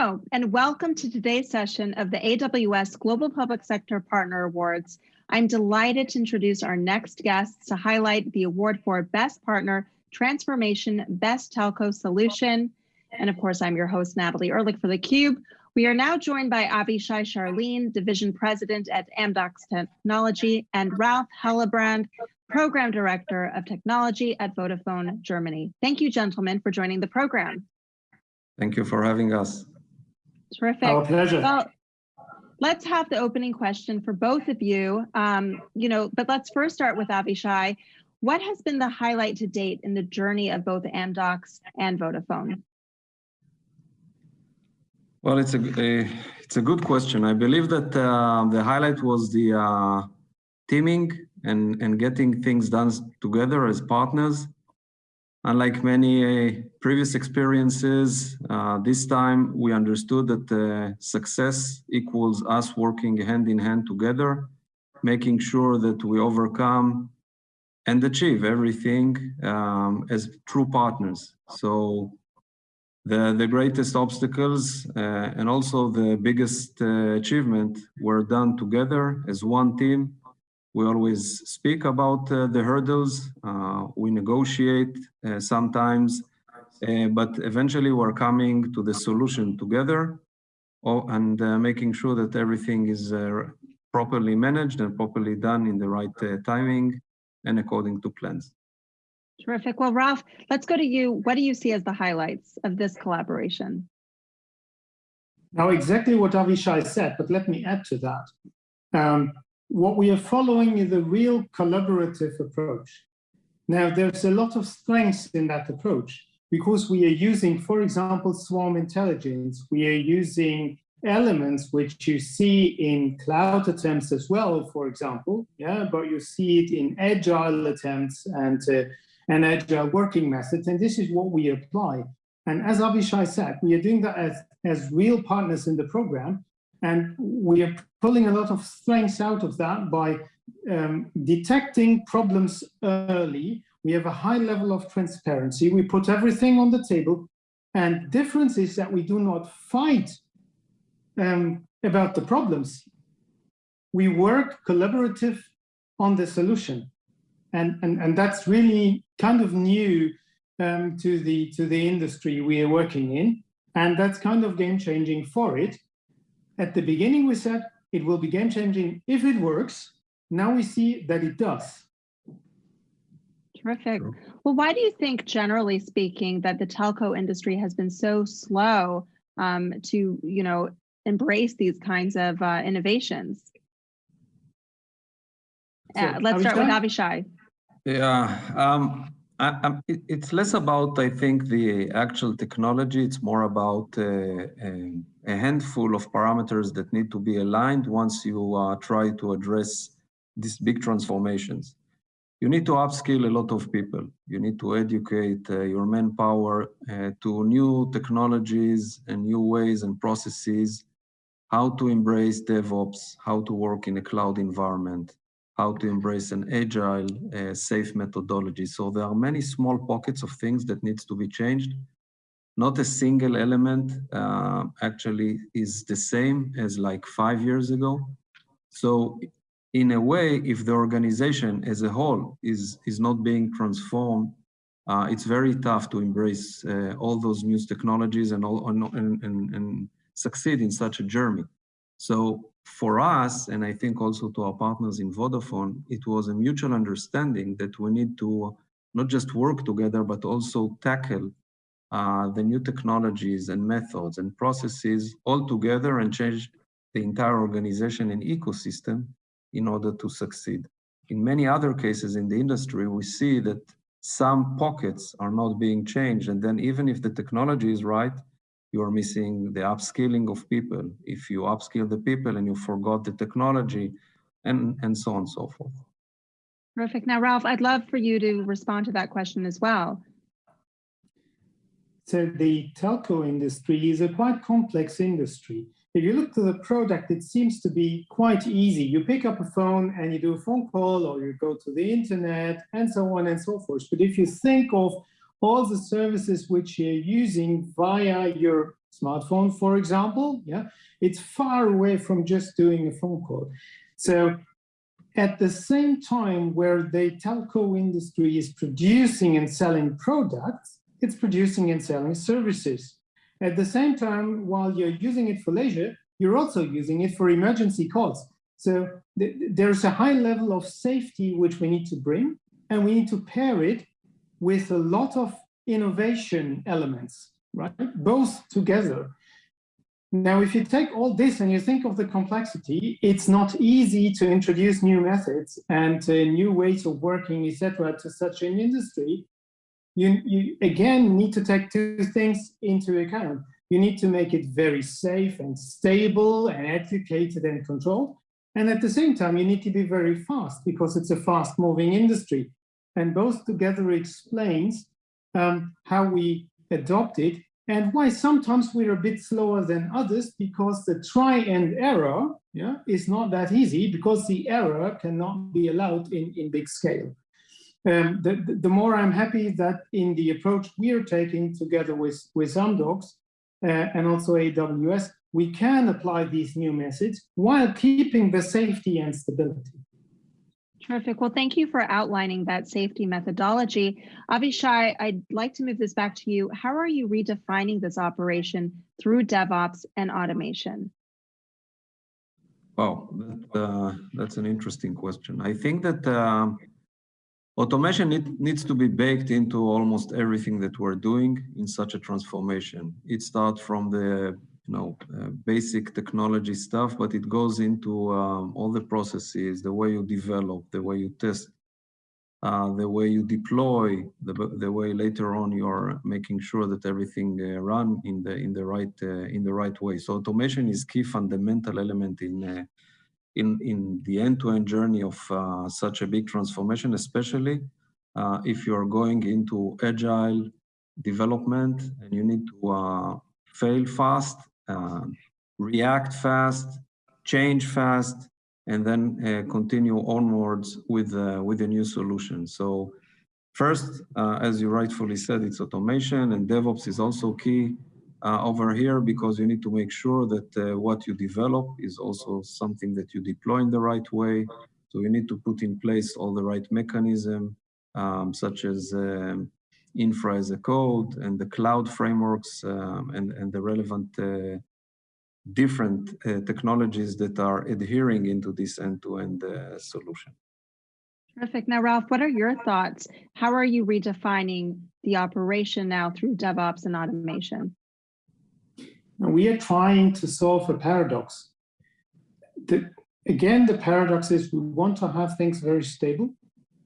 Hello, and welcome to today's session of the AWS Global Public Sector Partner Awards. I'm delighted to introduce our next guests to highlight the award for Best Partner Transformation Best Telco Solution. And of course, I'm your host, Natalie Ehrlich for theCUBE. We are now joined by Avishai Sharlin, Division President at Amdocs Technology, and Ralph Hellebrand, Program Director of Technology at Vodafone Germany. Thank you, gentlemen, for joining the program. Thank you for having us. Terrific. Our pleasure. Well, let's have the opening question for both of you. Um, you know, but let's first start with Avishai. What has been the highlight to date in the journey of both Amdocs and Vodafone? Well, it's a, a it's a good question. I believe that uh, the highlight was the uh, teaming and and getting things done together as partners. Unlike many uh, previous experiences, uh, this time we understood that uh, success equals us working hand in hand together, making sure that we overcome and achieve everything um, as true partners. So the, the greatest obstacles uh, and also the biggest uh, achievement were done together as one team we always speak about uh, the hurdles. Uh, we negotiate uh, sometimes, uh, but eventually we're coming to the solution together oh, and uh, making sure that everything is uh, properly managed and properly done in the right timing and according to plans. Terrific. Well, Ralph, let's go to you. What do you see as the highlights of this collaboration? Now, exactly what Avishai said, but let me add to that. Um, what we are following is a real collaborative approach. Now, there's a lot of strengths in that approach because we are using, for example, swarm intelligence. We are using elements which you see in cloud attempts as well, for example, yeah, but you see it in agile attempts and, uh, and agile working methods, and this is what we apply. And as Avishai said, we are doing that as, as real partners in the program, and we are pulling a lot of strengths out of that by um, detecting problems early. We have a high level of transparency. We put everything on the table. And difference is that we do not fight um, about the problems. We work collaborative on the solution. And, and, and that's really kind of new um, to, the, to the industry we are working in. And that's kind of game changing for it. At the beginning, we said it will be game changing if it works. Now we see that it does. Terrific. Well, why do you think, generally speaking, that the telco industry has been so slow um, to, you know, embrace these kinds of uh, innovations? So, uh, let's start with Avishai. Yeah, um, I, I, it's less about, I think, the actual technology. It's more about uh, a, a, handful of parameters that need to be aligned once you uh, try to address these big transformations. You need to upskill a lot of people. You need to educate uh, your manpower uh, to new technologies and new ways and processes, how to embrace DevOps, how to work in a cloud environment, how to embrace an agile, uh, safe methodology. So there are many small pockets of things that needs to be changed. Not a single element uh, actually is the same as like five years ago. So in a way, if the organization as a whole is, is not being transformed, uh, it's very tough to embrace uh, all those new technologies and, all, and, and, and succeed in such a journey. So for us, and I think also to our partners in Vodafone, it was a mutual understanding that we need to not just work together, but also tackle uh, the new technologies and methods and processes all together and change the entire organization and ecosystem in order to succeed. In many other cases in the industry, we see that some pockets are not being changed. And then even if the technology is right, you're missing the upskilling of people. If you upskill the people and you forgot the technology and, and so on and so forth. Perfect. Now, Ralph, I'd love for you to respond to that question as well. The telco industry is a quite complex industry. If you look to the product, it seems to be quite easy. You pick up a phone and you do a phone call or you go to the internet and so on and so forth. But if you think of all the services which you're using via your smartphone, for example. Yeah, it's far away from just doing a phone call. So at the same time where the telco industry is producing and selling products, it's producing and selling services. At the same time, while you're using it for leisure, you're also using it for emergency calls. So th there's a high level of safety which we need to bring, and we need to pair it with a lot of innovation elements, right? Both together. Now, if you take all this and you think of the complexity, it's not easy to introduce new methods and uh, new ways of working, etc., to such an industry. You, you again need to take two things into account. You need to make it very safe and stable and educated and controlled. And at the same time, you need to be very fast because it's a fast moving industry. And both together explains um, how we adopt it and why sometimes we're a bit slower than others because the try and error yeah, is not that easy because the error cannot be allowed in, in big scale. Um, the, the more I'm happy that in the approach we are taking together with, with Amdocs uh, and also AWS, we can apply these new methods while keeping the safety and stability. Terrific. Well, thank you for outlining that safety methodology. Avishai, I'd like to move this back to you. How are you redefining this operation through DevOps and automation? Wow, that, uh, that's an interesting question. I think that uh, automation need, needs to be baked into almost everything that we're doing in such a transformation. It starts from the you know, uh, basic technology stuff, but it goes into um, all the processes, the way you develop, the way you test, uh, the way you deploy, the, the way later on you're making sure that everything uh, run in the in the right uh, in the right way. So automation is key fundamental element in uh, in in the end-to-end -end journey of uh, such a big transformation, especially if you're going into agile development and you need to fail fast uh, react fast, change fast, and then uh, continue onwards with uh, with a new solution. So first, uh, as you rightfully said, it's automation and DevOps is also key uh, over here because you need to make sure that uh, what you develop is also something that you deploy in the right way. So you need to put in place all the right mechanism, um, such as um, infra as a code and the cloud frameworks um, and, and the relevant uh, different uh, technologies that are adhering into this end-to-end -end, uh, solution. Terrific. Now, Ralph, what are your thoughts? How are you redefining the operation now through DevOps and automation? We are trying to solve a paradox. The, again, the paradox is we want to have things very stable.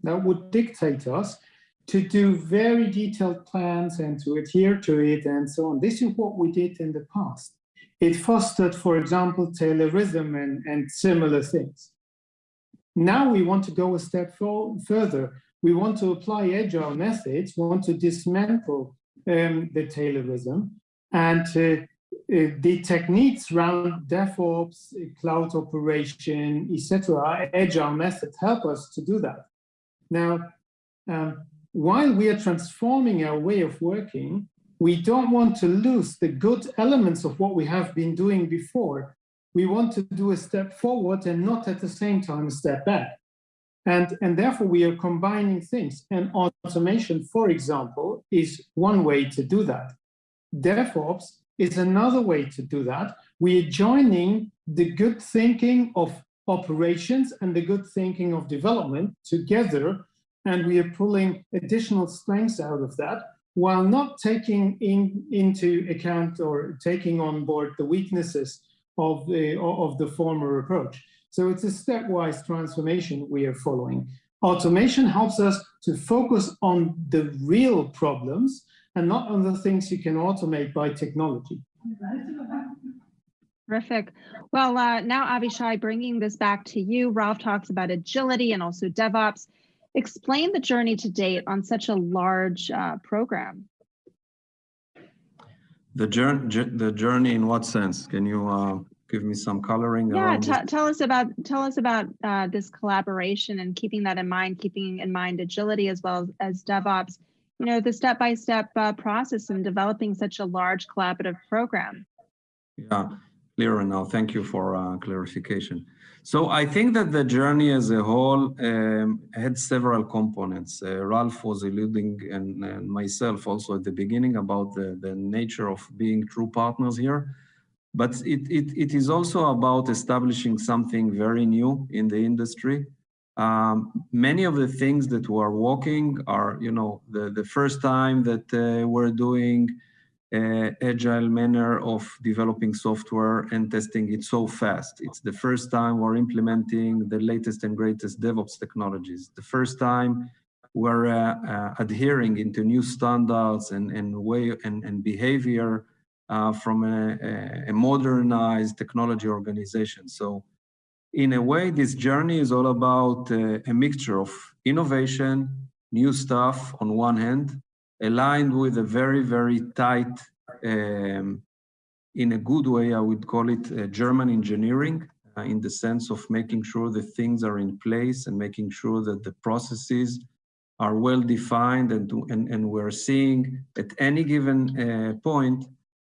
That would dictate us to do very detailed plans and to adhere to it and so on. This is what we did in the past. It fostered, for example, Taylorism and, and similar things. Now we want to go a step further. We want to apply agile methods, we want to dismantle um, the Taylorism and to the techniques around DevOps, cloud operation, etc., agile methods help us to do that. Now, um, while we are transforming our way of working, we don't want to lose the good elements of what we have been doing before. We want to do a step forward and not at the same time a step back. And, and therefore we are combining things. And automation, for example, is one way to do that. DevOps is another way to do that. We are joining the good thinking of operations and the good thinking of development together and we are pulling additional strengths out of that while not taking in, into account or taking on board the weaknesses of the, of the former approach. So it's a stepwise transformation we are following. Automation helps us to focus on the real problems and not on the things you can automate by technology. Terrific. Well, uh, now Avishai, bringing this back to you, Ralph talks about agility and also DevOps. Explain the journey to date on such a large uh, program. The journey, the journey in what sense? Can you uh, give me some coloring? Yeah, tell us about tell us about uh, this collaboration and keeping that in mind, keeping in mind agility as well as, as DevOps you know, the step-by-step uh, process in developing such a large collaborative program. Yeah, clearer now. Thank you for uh, clarification. So I think that the journey as a whole um, had several components. Uh, Ralph was alluding, and, and, myself also at the beginning, about the, the nature of being true partners here. But it, it, it is also about establishing something very new in the industry. Um, many of the things that we're working are, you know, the, the first time that uh, we're doing uh, agile manner of developing software and testing it so fast. It's the first time we're implementing the latest and greatest DevOps technologies. The first time we're uh, uh, adhering into new standards and, and way and, and behavior uh, from a, a, modernized technology organization. So in a way, this journey is all about uh, a mixture of innovation, new stuff on one hand, aligned with a very, very tight, um, in a good way, I would call it uh, German engineering, uh, in the sense of making sure that things are in place and making sure that the processes are well defined and, and, and we're seeing at any given uh, point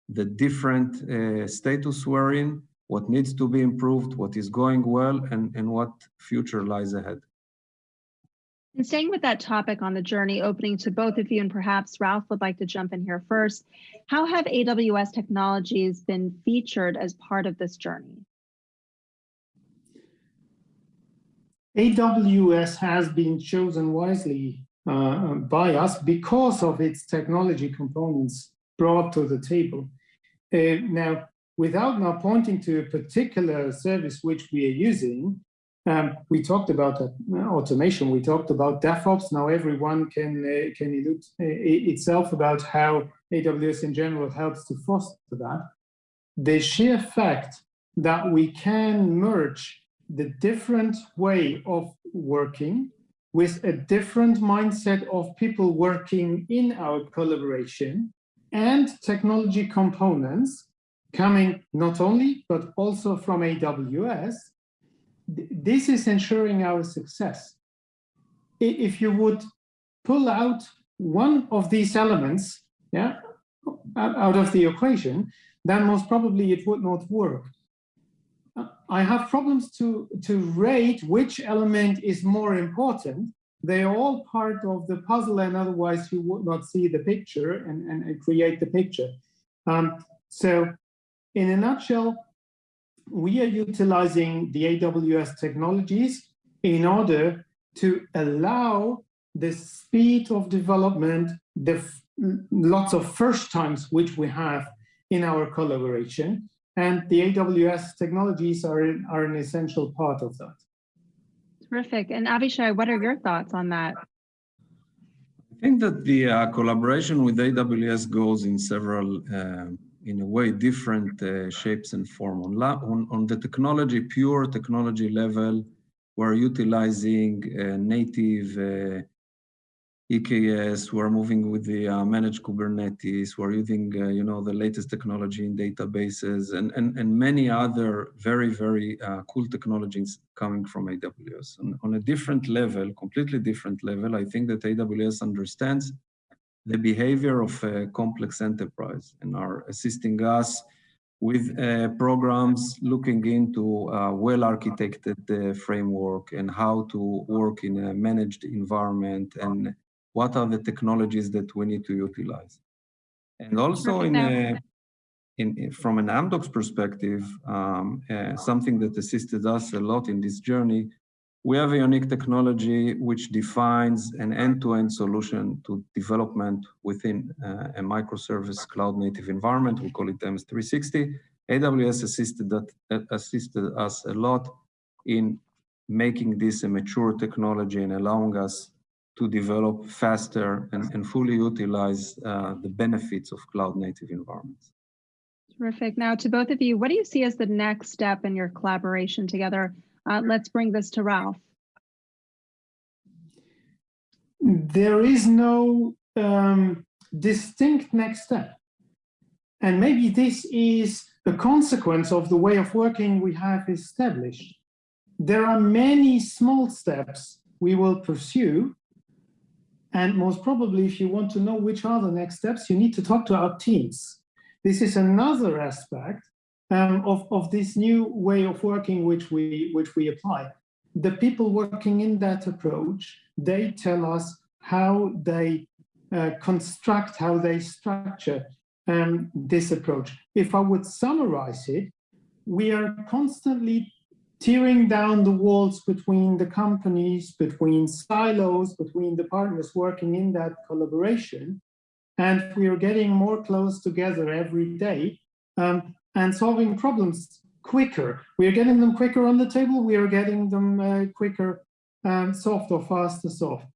the different uh, status we're in, what needs to be improved, what is going well, and, and what future lies ahead. And staying with that topic on the journey, opening to both of you, and perhaps Ralph would like to jump in here first. How have AWS technologies been featured as part of this journey? AWS has been chosen wisely uh, by us because of its technology components brought to the table. Uh, now, without now pointing to a particular service which we are using, um, we talked about uh, automation. We talked about DevOps. Now everyone can uh, can elude uh, itself about how AWS in general helps to foster that. The sheer fact that we can merge the different way of working with a different mindset of people working in our collaboration and technology components coming not only, but also from AWS this is ensuring our success. If you would pull out one of these elements yeah, out of the equation, then most probably it would not work. I have problems to, to rate which element is more important. They are all part of the puzzle and otherwise you would not see the picture and, and, create the picture. Um, so in a nutshell, we are utilizing the AWS technologies in order to allow the speed of development, the lots of first times which we have in our collaboration. And the AWS technologies are, are an essential part of that. Terrific. And Avishai, what are your thoughts on that? I think that the uh, collaboration with AWS goes in several uh, in a way different uh, shapes and form. On, on, on, the technology, pure technology level, we're utilizing uh, native uh, EKS, we're moving with the uh, managed Kubernetes, we're using, uh, you know, the latest technology in databases and, and, and many other very, very cool technologies coming from AWS. And on a different level, completely different level, I think that AWS understands the behavior of a complex enterprise and are assisting us with uh, programs looking into a well-architected uh, framework and how to work in a managed environment and what are the technologies that we need to utilize. And also in, a, in from an Amdocs perspective, um, uh, something that assisted us a lot in this journey we have a unique technology which defines an end-to-end -end solution to development within uh, a microservice cloud native environment. We call it MS360. AWS assisted, that, uh, assisted us a lot in making this a mature technology and allowing us to develop faster and, and fully utilize uh, the benefits of cloud native environments. Terrific. Now to both of you, what do you see as the next step in your collaboration together uh, let's bring this to Ralph. There is no um, distinct next step. And maybe this is a consequence of the way of working we have established. There are many small steps we will pursue And most probably, if you want to know which are the next steps, you need to talk to our teams. This is another aspect um, of, of this new way of working which we, which we apply. The people working in that approach, they tell us how they uh, construct, how they structure um, this approach. If I would summarize it, we are constantly tearing down the walls between the companies, between silos, between the partners working in that collaboration. And we are getting more close together every day um, and solving problems quicker. We are getting them quicker on the table. We are getting them uh, quicker um, solved or faster soft.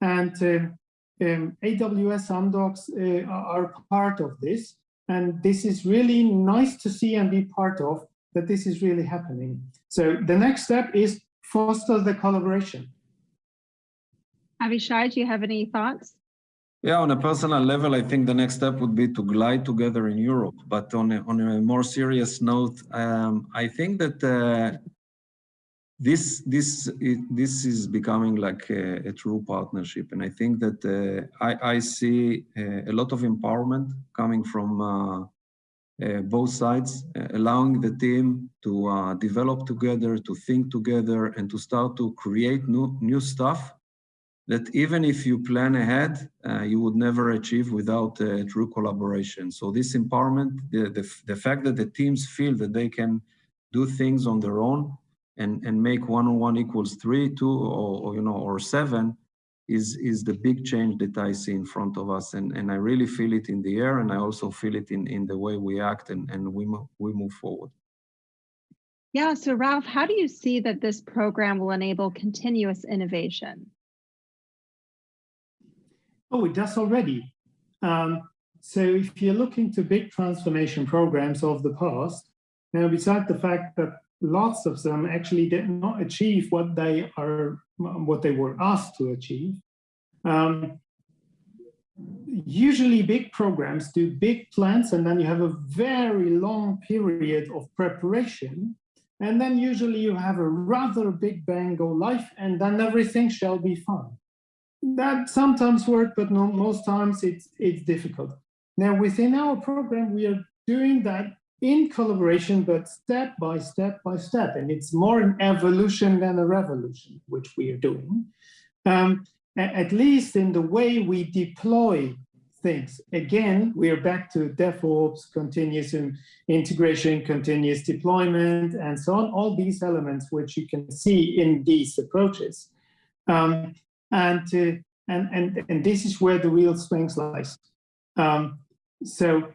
And um, um, AWS Amdocs uh, are part of this. And this is really nice to see and be part of that this is really happening. So the next step is foster the collaboration. Avishai, do you have any thoughts? Yeah, on a personal level, I think the next step would be to glide together in Europe. But on a, on a more serious note, um, I think that uh, this this this is becoming like a, a, true partnership, and I think that uh, I, I see uh, a lot of empowerment coming from uh, uh, both sides, uh, allowing the team to develop together, to think together, and to start to create new new stuff that even if you plan ahead, uh, you would never achieve without uh, true collaboration. So this empowerment, the, the, the, fact that the teams feel that they can do things on their own and, and make one on one equals three, two, or, or, you know, or seven is, is the big change that I see in front of us. And, and I really feel it in the air and I also feel it in, in the way we act and, and we, move, we move forward. Yeah, so Ralph, how do you see that this program will enable continuous innovation? Oh, it does already. Um, so if you look into big transformation programs of the past, now beside the fact that lots of them actually did not achieve what they are, what they were asked to achieve. Um, usually big programs do big plans and then you have a very long period of preparation. And then usually you have a rather big bang go live and then everything shall be fine that sometimes works, but no, most times it's, it's difficult. Now within our program, we are doing that in collaboration, but step by step by step. And it's more an evolution than a revolution, which we are doing. Um, at least in the way we deploy things. Again, we are back to DevOps, continuous integration, continuous deployment, and so on, all these elements which you can see in these approaches. Um, and, and, and, and this is where the real strength lies. Um, so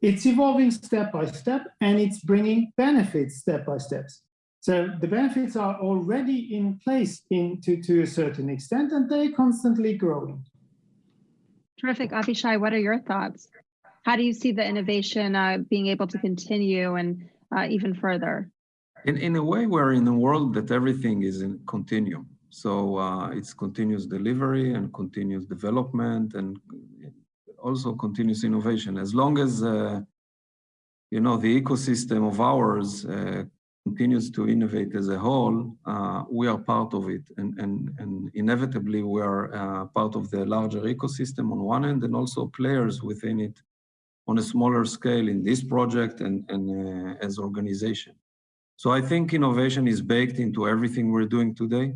it's evolving step by step and it's bringing benefits step by steps. So the benefits are already in place in, to, to a certain extent and they're constantly growing. Terrific. Avishai, what are your thoughts? How do you see the innovation uh, being able to continue and uh, even further? In, in a way, we're in a world that everything is in continuum. So uh, it's continuous delivery and continuous development and also continuous innovation. As long as, uh, you know, the ecosystem of ours uh, continues to innovate as a whole, uh, we are part of it. And, and, and inevitably, we are uh, part of the larger ecosystem on one end and also players within it on a smaller scale in this project and, and uh, as organization. So I think innovation is baked into everything we're doing today.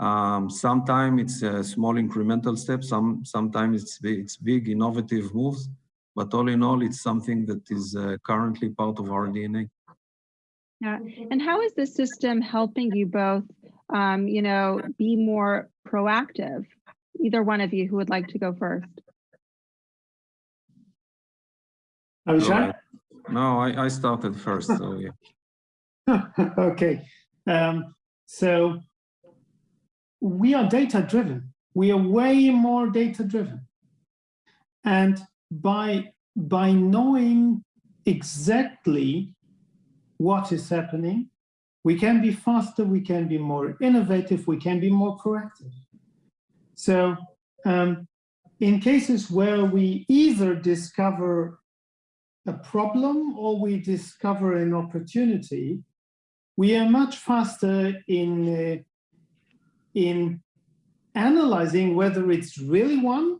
Um, sometimes it's a small incremental step. some, sometimes it's, it's big innovative moves, but all in all, it's something that is uh, currently part of our DNA. Yeah, and how is the system helping you both, um, you know, be more proactive? Either one of you who would like to go first. Avishai? No, I, I started first, so yeah. okay, um, so we are data driven. We are way more data driven. And by, by knowing exactly what is happening, we can be faster, we can be more innovative, we can be more proactive. So um, in cases where we either discover a problem or we discover an opportunity, we are much faster in uh, in analyzing whether it's really one,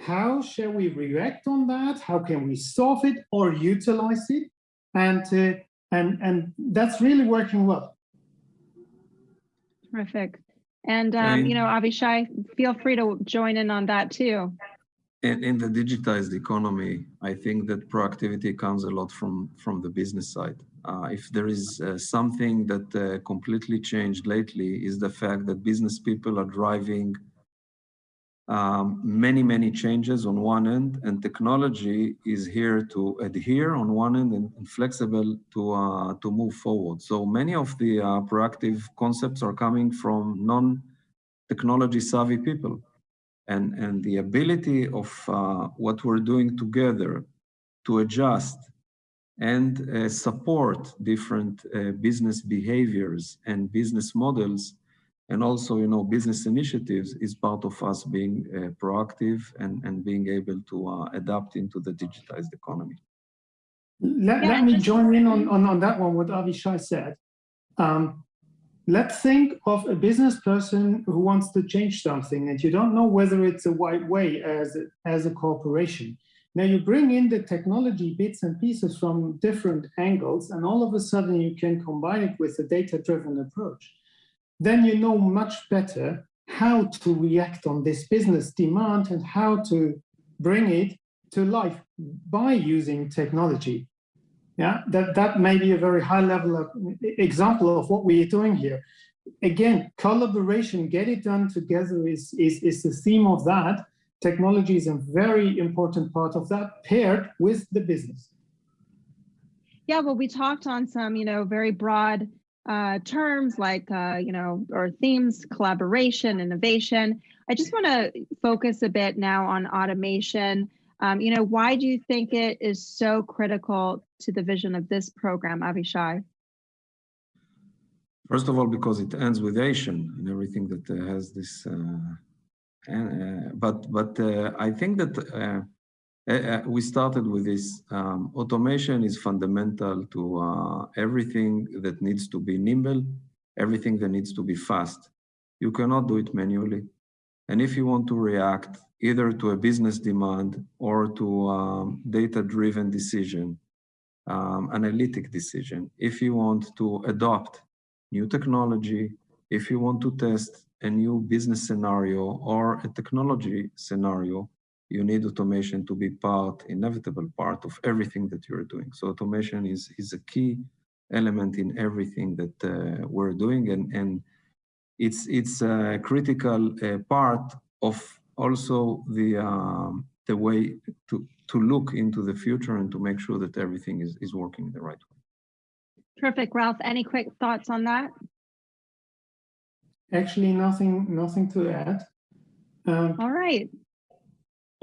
how shall we react on that, how can we solve it or utilize it, and uh, and and that's really working well. Terrific. And, um, you know, Avishai, feel free to join in on that too. In, in the digitized economy, I think that proactivity comes a lot from, from the business side. Uh, if there is uh, something that uh, completely changed lately is the fact that business people are driving um, many, many changes on one end, and technology is here to adhere on one end and, and flexible to, uh, to move forward. So many of the uh, proactive concepts are coming from non-technology savvy people. And, and the ability of uh, what we're doing together to adjust and uh, support different uh, business behaviors and business models and also, you know, business initiatives is part of us being uh, proactive and, and being able to uh, adapt into the digitized economy. Let, yeah, let me join in on, on, on that one, what Avishai said. Um, let's think of a business person who wants to change something and you don't know whether it's a right way as as a corporation. Now you bring in the technology bits and pieces from different angles and all of a sudden you can combine it with a data-driven approach then you know much better how to react on this business demand and how to bring it to life by using technology. Yeah, that, that may be a very high level of example of what we are doing here. Again, collaboration, get it done together is, is, is the theme of that. Technology is a very important part of that paired with the business. Yeah, well, we talked on some, you know, very broad uh, terms like, uh, you know, or themes, collaboration, innovation. I just want to focus a bit now on automation. Um, you know, why do you think it is so critical to the vision of this program, Avishai? First of all, because it ends with Asian and everything that uh, has this. Uh, uh, but but uh, I think that uh, uh, we started with this. Um, automation is fundamental to everything that needs to be nimble, everything that needs to be fast. You cannot do it manually. And if you want to react either to a business demand or to um, data-driven decision, um, analytic decision, if you want to adopt new technology, if you want to test a new business scenario or a technology scenario, you need automation to be part, inevitable part of everything that you're doing. So automation is, is a key element in everything that uh, we're doing. And, and it's, it's a critical uh, part of also the, um, the way to, to look into the future and to make sure that everything is, is working the right way. Terrific. Ralph, any quick thoughts on that? Actually, nothing, nothing to add. Um, All right.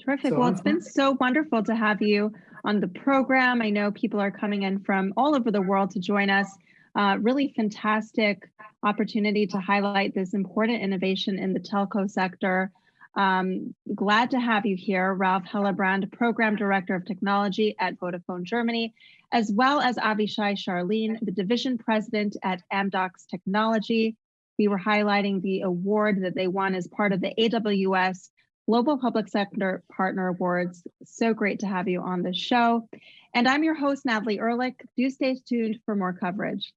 Terrific. So well, it's been so wonderful to have you on the program. I know people are coming in from all over the world to join us. Uh, really fantastic opportunity to highlight this important innovation in the telco sector. Um, glad to have you here, Ralph Hellebrand, Program Director of Technology at Vodafone Germany, as well as Avishai Sharlin, the Division President at Amdocs Technology. We were highlighting the award that they won as part of the AWS Global Public Sector Partner Awards. So great to have you on the show. And I'm your host, Natalie Ehrlich. Do stay tuned for more coverage.